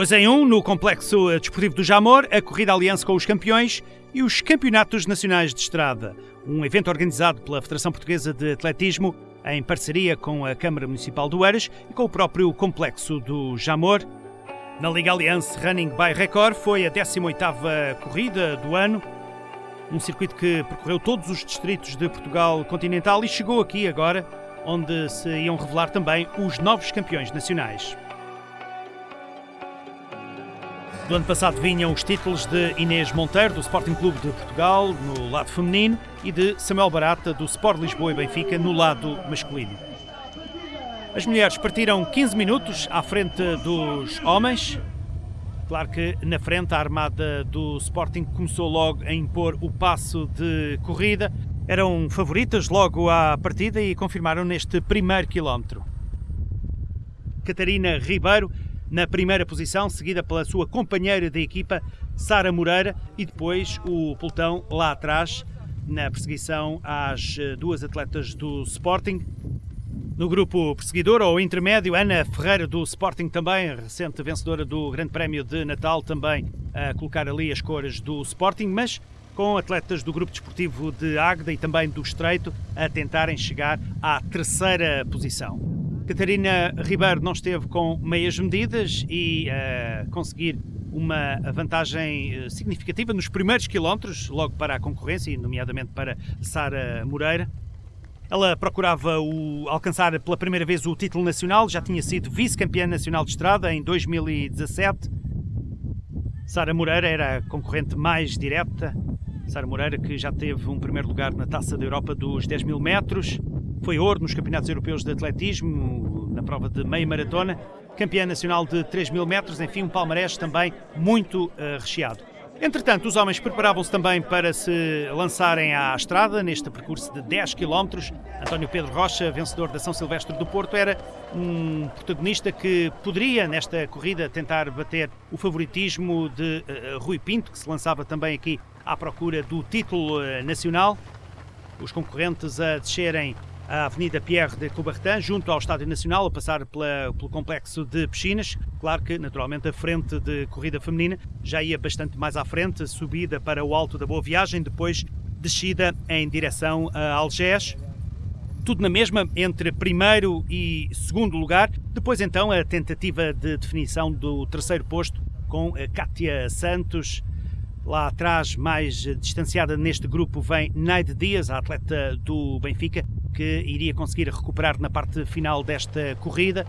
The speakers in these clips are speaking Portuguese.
2 em 1 um, no Complexo Desportivo do Jamor, a Corrida Aliança com os Campeões e os Campeonatos Nacionais de Estrada, um evento organizado pela Federação Portuguesa de Atletismo em parceria com a Câmara Municipal do Eiras e com o próprio Complexo do Jamor. Na Liga Aliança Running by Record foi a 18ª corrida do ano, um circuito que percorreu todos os distritos de Portugal continental e chegou aqui agora, onde se iam revelar também os novos campeões nacionais. Do ano passado vinham os títulos de Inês Monteiro, do Sporting Clube de Portugal, no lado feminino, e de Samuel Barata, do Sport Lisboa e Benfica, no lado masculino. As mulheres partiram 15 minutos à frente dos homens. Claro que na frente a armada do Sporting começou logo a impor o passo de corrida. Eram favoritas logo à partida e confirmaram neste primeiro quilómetro. Catarina Ribeiro na primeira posição, seguida pela sua companheira de equipa, Sara Moreira, e depois o pelotão lá atrás, na perseguição às eh, duas atletas do Sporting. No grupo perseguidor ou intermédio, Ana Ferreira do Sporting também, recente vencedora do Grande Prémio de Natal, também a colocar ali as cores do Sporting, mas com atletas do grupo desportivo de Águeda e também do Estreito a tentarem chegar à terceira posição. Catarina Ribeiro não esteve com meias medidas e uh, conseguir uma vantagem eh, significativa nos primeiros quilómetros, logo para a concorrência, nomeadamente para Sara Moreira. Ela procurava o, alcançar pela primeira vez o título nacional, já tinha sido vice-campeã nacional de estrada em 2017. Sara Moreira era a concorrente mais direta. Sara Moreira, que já teve um primeiro lugar na Taça da Europa dos 10 mil metros, foi ouro nos Campeonatos Europeus de Atletismo, na prova de meia maratona, campeã nacional de 3 mil metros, enfim, um palmarés também muito uh, recheado. Entretanto, os homens preparavam-se também para se lançarem à estrada neste percurso de 10 km. António Pedro Rocha, vencedor da São Silvestre do Porto, era um protagonista que poderia, nesta corrida, tentar bater o favoritismo de uh, Rui Pinto, que se lançava também aqui à procura do título uh, nacional. Os concorrentes a descerem a Avenida Pierre de Coubertin, junto ao Estádio Nacional, a passar pela, pelo complexo de piscinas. Claro que, naturalmente, a frente de corrida feminina já ia bastante mais à frente, subida para o Alto da Boa Viagem, depois descida em direção a Algés. Tudo na mesma entre primeiro e segundo lugar. Depois, então, a tentativa de definição do terceiro posto com a Kátia Santos. Lá atrás, mais distanciada neste grupo, vem Naide Dias, a atleta do Benfica, que iria conseguir recuperar na parte final desta corrida.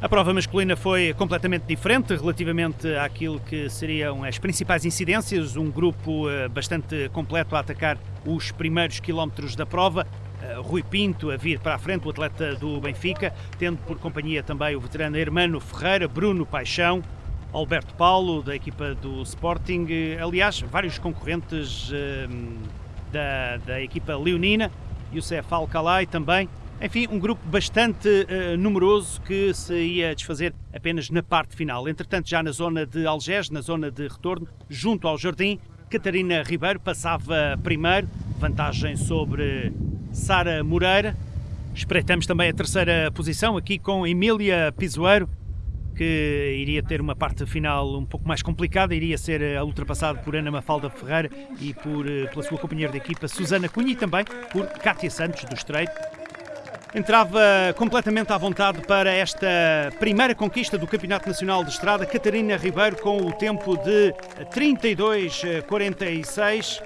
A prova masculina foi completamente diferente relativamente àquilo que seriam as principais incidências. Um grupo eh, bastante completo a atacar os primeiros quilómetros da prova. Eh, Rui Pinto a vir para a frente, o atleta do Benfica, tendo por companhia também o veterano Hermano Ferreira, Bruno Paixão, Alberto Paulo, da equipa do Sporting. Aliás, vários concorrentes da, da equipa leonina, Youssef Alcalay também. Enfim, um grupo bastante uh, numeroso que se ia desfazer apenas na parte final. Entretanto, já na zona de Algés, na zona de retorno, junto ao jardim, Catarina Ribeiro passava primeiro, vantagem sobre Sara Moreira. Espreitamos também a terceira posição aqui com Emília Pisoeiro, que iria ter uma parte final um pouco mais complicada, iria ser eh, ultrapassado por Ana Mafalda Ferreira e por, eh, pela sua companheira de equipa Susana Cunha e também por Cátia Santos do Estreito. Entrava completamente à vontade para esta primeira conquista do Campeonato Nacional de Estrada, Catarina Ribeiro com o tempo de 32-46,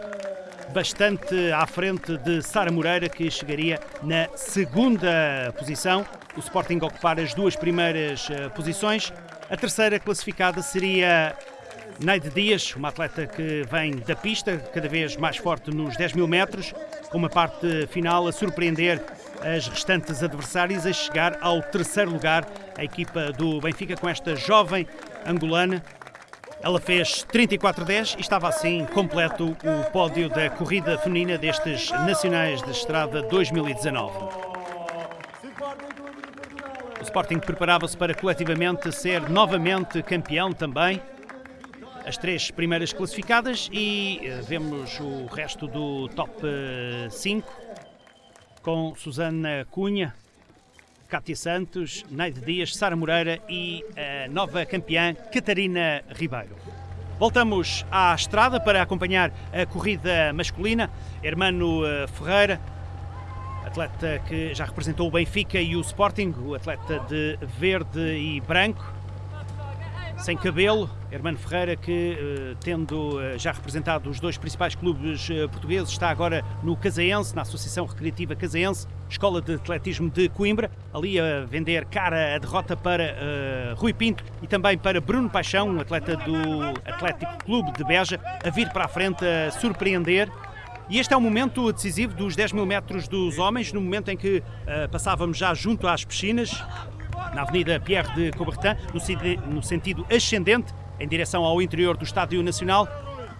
bastante à frente de Sara Moreira, que chegaria na segunda posição o Sporting ocupar as duas primeiras uh, posições. A terceira classificada seria Neide Dias, uma atleta que vem da pista, cada vez mais forte nos 10 mil metros, com uma parte final a surpreender as restantes adversárias, a chegar ao terceiro lugar, a equipa do Benfica, com esta jovem angolana. Ela fez 34-10 e estava assim completo o pódio da corrida feminina destes Nacionais de Estrada 2019. Sporting preparava-se para coletivamente ser novamente campeão também. As três primeiras classificadas e eh, vemos o resto do top 5 eh, com Susana Cunha, Cátia Santos, Neide Dias, Sara Moreira e a nova campeã Catarina Ribeiro. Voltamos à estrada para acompanhar a corrida masculina. Hermano eh, Ferreira, atleta que já representou o Benfica e o Sporting, o atleta de verde e branco, sem cabelo, Hermano Ferreira, que eh, tendo eh, já representado os dois principais clubes eh, portugueses, está agora no Casaense, na Associação Recreativa Casaense, Escola de Atletismo de Coimbra, ali a vender cara a derrota para uh, Rui Pinto e também para Bruno Paixão, um atleta do Atlético Clube de Beja, a vir para a frente a surpreender. E este é o momento decisivo dos 10 mil metros dos homens, no momento em que uh, passávamos já junto às piscinas, na Avenida Pierre de Coubertin, no sentido ascendente, em direção ao interior do Estádio Nacional.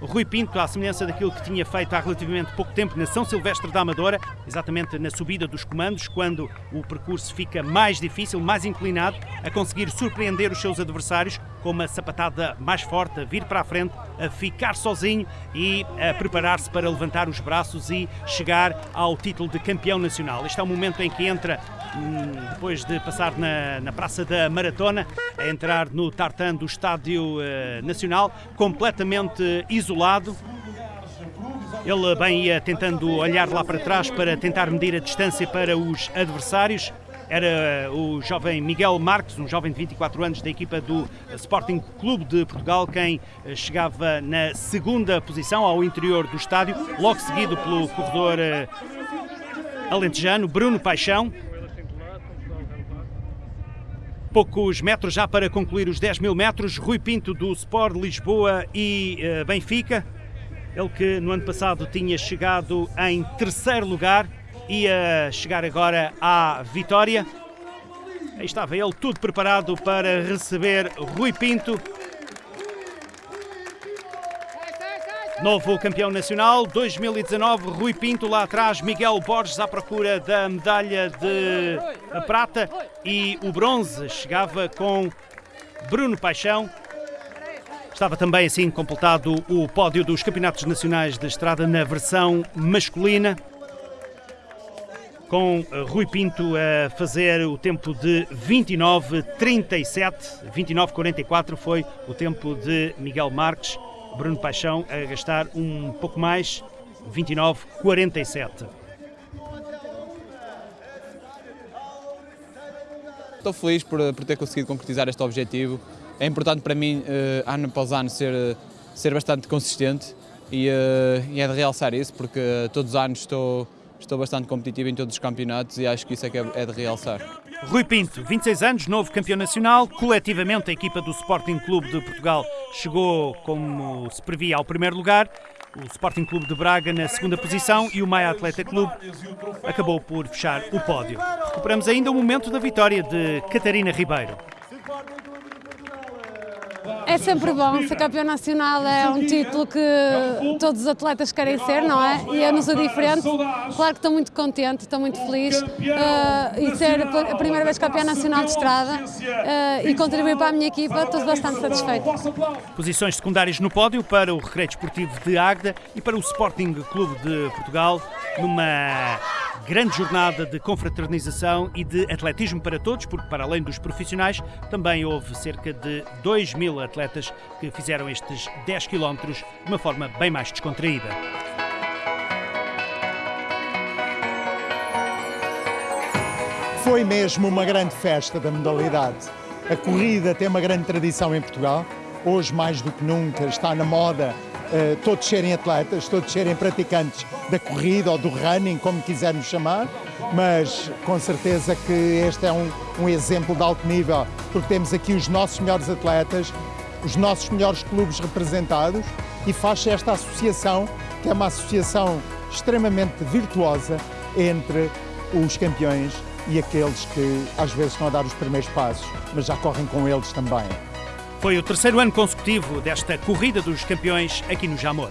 Rui Pinto, à semelhança daquilo que tinha feito há relativamente pouco tempo na São Silvestre da Amadora, exatamente na subida dos comandos, quando o percurso fica mais difícil, mais inclinado, a conseguir surpreender os seus adversários com uma sapatada mais forte, a vir para a frente, a ficar sozinho e a preparar-se para levantar os braços e chegar ao título de campeão nacional. Este é o momento em que entra hum, depois de passar na, na Praça da Maratona, a entrar no tartan do Estádio uh, Nacional, completamente isolado. Ele bem ia tentando olhar lá para trás para tentar medir a distância para os adversários era o jovem Miguel Marques, um jovem de 24 anos da equipa do Sporting Clube de Portugal, quem eh, chegava na segunda posição ao interior do estádio, logo seguido pelo corredor eh, alentejano Bruno Paixão. Poucos metros já para concluir os 10 mil metros, Rui Pinto do Sport Lisboa e Benfica. Ele que no ano passado tinha chegado em terceiro lugar, ia chegar agora à vitória. Aí estava ele tudo preparado para receber Rui Pinto. Novo campeão nacional 2019, Rui Pinto lá atrás, Miguel Borges à procura da medalha de prata e o bronze chegava com Bruno Paixão. Estava também assim completado o pódio dos Campeonatos Nacionais de Estrada na versão masculina com eh, Rui Pinto a fazer o tempo de 29:37, 29:44 foi o tempo de Miguel Marques, Bruno Paixão a gastar um pouco mais, 29:47. Estou feliz por, por ter conseguido concretizar este objetivo. É importante para mim, uh, ano após ano, ser, ser bastante consistente e, e é de realçar isso, porque todos os anos estou estou bastante competitivo em todos os campeonatos e acho que isso é, que é, é de realçar. Rui Pinto, 26 anos, novo campeão nacional. Coletivamente, a equipa do Sporting Clube de Portugal chegou, como se previa, ao primeiro lugar. O Sporting Clube de Braga na segunda posição e o Maia Atleta Clube acabou por fechar o pódio. Recuperamos ainda o momento da vitória de Catarina Ribeiro. É sempre bom, ser campeão nacional é um título que todos os atletas querem ser, não é? E é nos diferente. Claro que estou muito contente, estou muito feliz uh, e ser a primeira vez campeão nacional de estrada uh, e contribuir para a minha equipa, estou bastante satisfeito. Posições secundárias no pódio para o Recreio Esportivo de Águeda e para o Sporting Clube de Portugal, numa grande jornada de confraternização e de atletismo para todos, porque para além dos profissionais, também houve cerca de 2 mil atletas que fizeram estes 10 quilómetros de uma forma bem mais descontraída. Foi mesmo uma grande festa da modalidade. A corrida tem uma grande tradição em Portugal. Hoje, mais do que nunca, está na moda uh, todos serem atletas, todos serem praticantes da corrida ou do running, como quisermos chamar, mas com certeza que este é um, um exemplo de alto nível, porque temos aqui os nossos melhores atletas, os nossos melhores clubes representados e faz-se esta associação, que é uma associação extremamente virtuosa entre os campeões e aqueles que às vezes estão a dar os primeiros passos, mas já correm com eles também. Foi o terceiro ano consecutivo desta corrida dos campeões aqui no Jamor.